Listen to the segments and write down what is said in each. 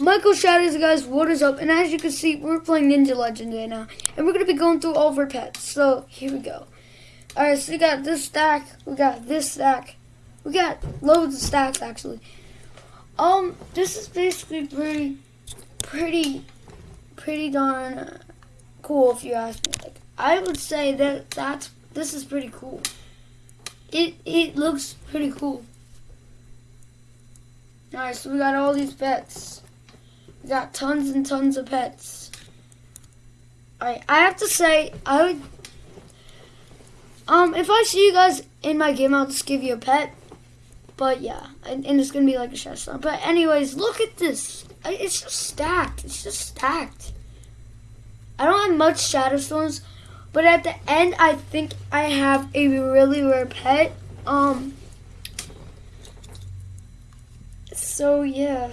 Michael Shadows, guys, what is up? And as you can see, we're playing Ninja Legend right now. And we're going to be going through all of our pets. So, here we go. Alright, so we got this stack. We got this stack. We got loads of stacks, actually. Um, this is basically pretty, pretty, pretty darn uh, cool, if you ask me. Like, I would say that that's, this is pretty cool. It, it looks pretty cool. Alright, so we got all these pets. Got tons and tons of pets. Alright, I have to say, I would... Um, if I see you guys in my game, I'll just give you a pet. But yeah, and, and it's going to be like a stone. But anyways, look at this. It's just stacked. It's just stacked. I don't have much shadow stones, but at the end, I think I have a really rare pet. Um, so yeah.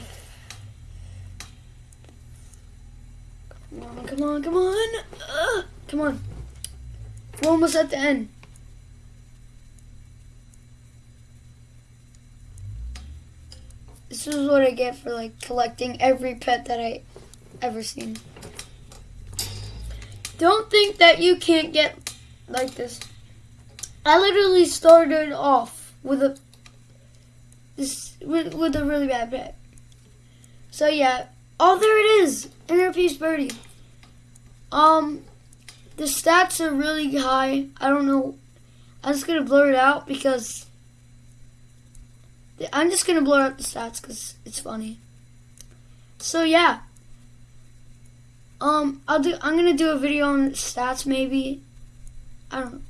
Come on, come on, come on. Ugh, come on. We're almost at the end. This is what I get for like collecting every pet that I ever seen. Don't think that you can't get like this. I literally started off with a this with, with a really bad pet. So yeah, oh there it is, inner birdie. Um, the stats are really high. I don't know. I'm just gonna blur it out because I'm just gonna blur out the stats because it's funny. So yeah. Um, I'll do. I'm gonna do a video on stats maybe. I don't. know.